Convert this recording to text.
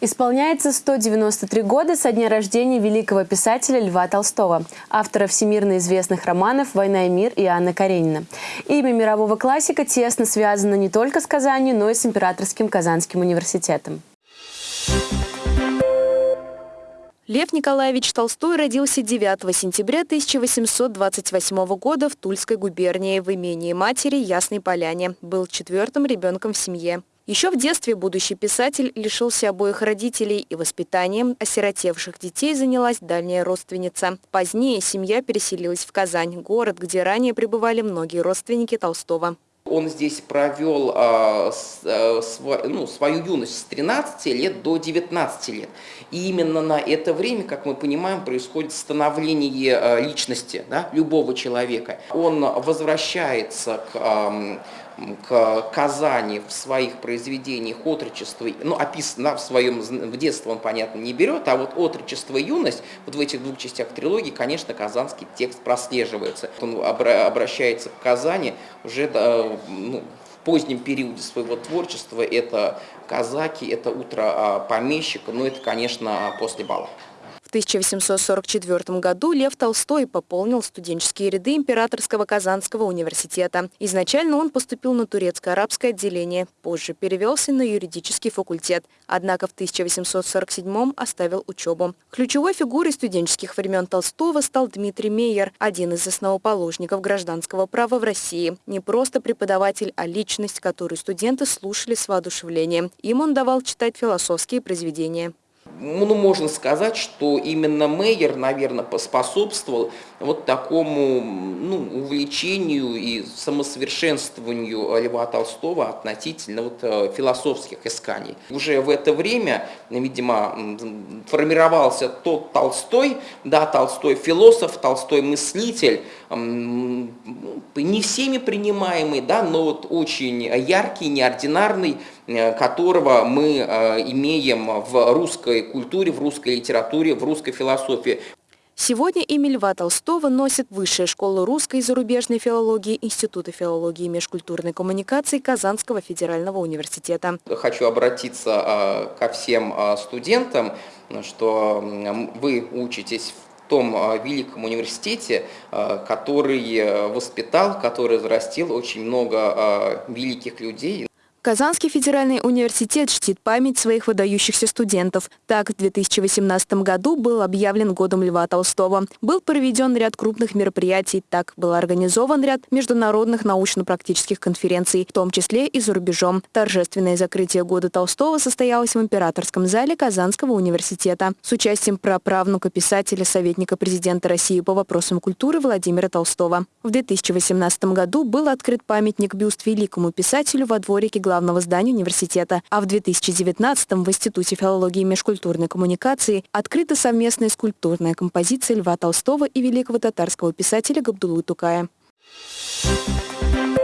Исполняется 193 года со дня рождения великого писателя Льва Толстого, автора всемирно известных романов «Война и мир» и Анна Каренина. Имя мирового классика тесно связано не только с Казанью, но и с Императорским Казанским университетом. Лев Николаевич Толстой родился 9 сентября 1828 года в Тульской губернии в имении матери Ясной Поляне. Был четвертым ребенком в семье. Еще в детстве будущий писатель лишился обоих родителей и воспитанием осиротевших детей занялась дальняя родственница. Позднее семья переселилась в Казань, город, где ранее пребывали многие родственники Толстого. Он здесь провел а, с, а, св, ну, свою юность с 13 лет до 19 лет. И именно на это время, как мы понимаем, происходит становление а, личности да, любого человека. Он возвращается к а, к Казани в своих произведениях отрочество, ну, описано в своем, в детстве он, понятно, не берет, а вот отрочество и юность, вот в этих двух частях трилогии, конечно, казанский текст прослеживается. Он обращается к Казани уже ну, в позднем периоде своего творчества, это казаки, это утро а, помещика, ну, это, конечно, после бала. В 1844 году Лев Толстой пополнил студенческие ряды Императорского Казанского университета. Изначально он поступил на турецко-арабское отделение, позже перевелся на юридический факультет, однако в 1847 оставил учебу. Ключевой фигурой студенческих времен Толстого стал Дмитрий Мейер, один из основоположников гражданского права в России. Не просто преподаватель, а личность, которую студенты слушали с воодушевлением. Им он давал читать философские произведения ну, можно сказать, что именно Мейер, наверное, поспособствовал вот такому ну, увлечению и самосовершенствованию Льва Толстого относительно вот, э, философских исканий. Уже в это время, видимо, формировался тот Толстой, да, Толстой философ, Толстой мыслитель, не всеми принимаемый, да, но вот очень яркий, неординарный, которого мы э, имеем в русской культуре, в русской литературе, в русской философии. Сегодня имя Льва Толстого носит Высшая школа русской и зарубежной филологии Института филологии и межкультурной коммуникации Казанского федерального университета. Хочу обратиться а, ко всем студентам, что вы учитесь в том великом университете, который э, воспитал, который взрастил очень много великих людей. Казанский федеральный университет чтит память своих выдающихся студентов. Так, в 2018 году был объявлен годом Льва Толстого. Был проведен ряд крупных мероприятий. Так, был организован ряд международных научно-практических конференций, в том числе и за рубежом. Торжественное закрытие года Толстого состоялось в императорском зале Казанского университета с участием праправнука писателя, советника президента России по вопросам культуры Владимира Толстого. В 2018 году был открыт памятник бюст великому писателю во дворике главного здания университета. А в 2019-м в Институте филологии и межкультурной коммуникации открыта совместная скульптурная композиция Льва Толстого и великого татарского писателя Габдулы Тукая. Thank you.